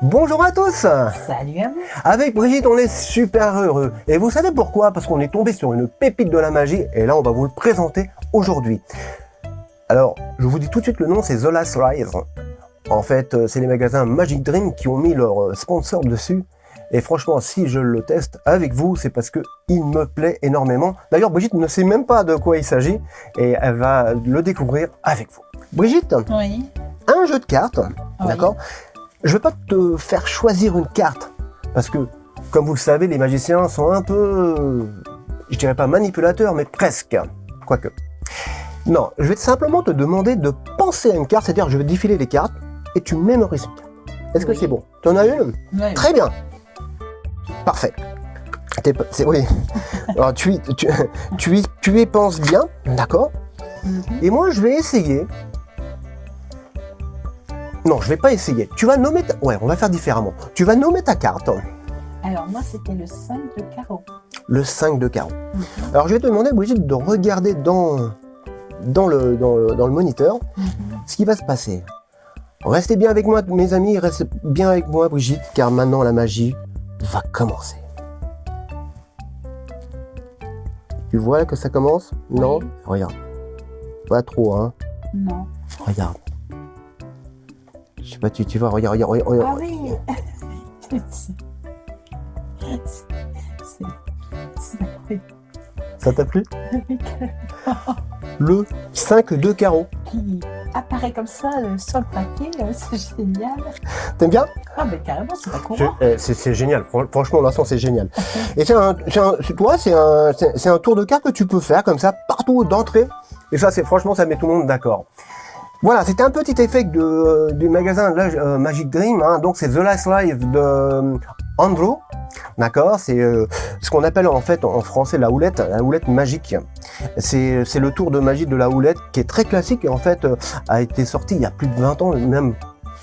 Bonjour à tous Salut à vous Avec Brigitte, on est super heureux. Et vous savez pourquoi? Parce qu'on est tombé sur une pépite de la magie, et là, on va vous le présenter aujourd'hui. Alors, je vous dis tout de suite le nom, c'est The Last Rise. En fait, euh, c'est les magasins Magic Dream qui ont mis leur euh, sponsor dessus. Et franchement, si je le teste avec vous, c'est parce que il me plaît énormément. D'ailleurs, Brigitte ne sait même pas de quoi il s'agit et elle va le découvrir avec vous. Brigitte, Oui. un jeu de cartes, Oui. d'accord? Je vais pas te faire choisir une carte parce que, comme vous le savez, les magiciens sont un peu, je dirais pas manipulateurs, mais presque, quoique. Non, je vais simplement te demander de penser à une carte, c'est-à-dire je vais défiler les cartes et tu mémorises une carte. Est-ce que c'est bon? Tu en as une? Très bien. Parfait. Oui. Alors, tu, y- tu, tu, tu y penses bien, d'accord? Mhm. Et moi, je vais essayer. Non, je vais pas essayer. Tu vas nommer ta... Ouais, on va faire différemment. Tu vas nommer ta carte. Alors moi c'était le 5 de carreau. Le 5 de carreau. Mhm. Alors, je vais te demander, Brigitte, de regarder dans, dans, le, dans, le, dans le moniteur Mhm. ce qui va se passer. Restez bien avec moi, mes amis. Restez bien avec moi, Brigitte, car maintenant, la magie va commencer. Tu vois que ça commence? Non? Oui. Regarde. Pas trop, hein? Non. Regarde. Je sais pas, tu, tu vois, regarde, regarde, regarde. Ah oui C'est- Ça t'a plu? Le 5 de carreau. Qui apparaît comme ça euh, sur le papier, euh, c'est génial. T'aimes bien? Ah mais carrément c'est pas courant. eh, c'est- génial, Fran- franchement, l'instant, c'est génial. Et c'est un, toi, c'est un, un tour de carte que tu peux faire comme ça, partout d'entrée. Et ça, c'est franchement, ça met tout le monde d'accord. Voilà, c'était un petit effet de, du magasin euh, Magic Dream. hein. Donc, c'est The Last Life de euh, Andrew. D'accord? C'est euh, ce qu'on appelle en fait en français la houlette, la houlette magique. C'est le tour de magie de la houlette qui est très classique et en fait euh, a été sorti il y a plus de 20 ans, même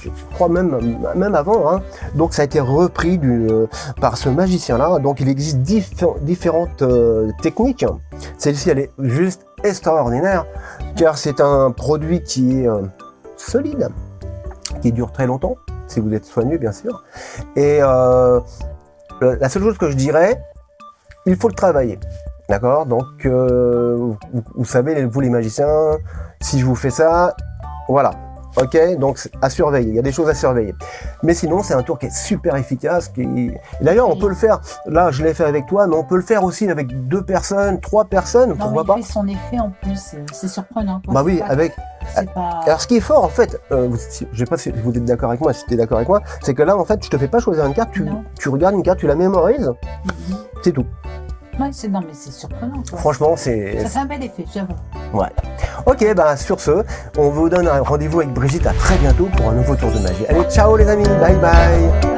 je crois même, même avant. hein. Donc ça a été repris euh, par ce magicien-là. Donc il existe diffé- différentes euh, techniques. Celle-ci, elle est juste extraordinaire, car c'est un produit qui est euh, solide, qui dure très longtemps, si vous êtes soigneux, bien sûr. Et euh, la seule chose que je dirais, il faut le travailler. D'accord? Donc, euh, vous savez, vous les magiciens, si je vous fais ça, voilà. Ok, donc à surveiller, il y a des choses à surveiller. Mais sinon, c'est un tour qui est super efficace. Qui... D'ailleurs, on peut le faire, là je l'ai fait avec toi, mais on peut le faire aussi avec deux personnes, trois personnes, Non, pourquoi pas fait son effet en plus, c'est surprenant. quoi. Bah oui, pas- avec... Pas... Alors ce qui est fort en fait, euh, vous, je sais pas si vous êtes d'accord avec moi, si tu es d'accord avec moi, c'est que là en fait, je te fais pas choisir une carte, tu, tu regardes une carte, tu la mémorises, Mhm. c'est tout. Ouais, c'est... Non mais c'est surprenant. Quoi. Franchement, c'est... Ça fait un bel effet, j'avoue. Ok, bah sur ce, on vous donne un rendez-vous avec Brigitte à très bientôt pour un nouveau tour de magie. Allez, ciao les amis, bye bye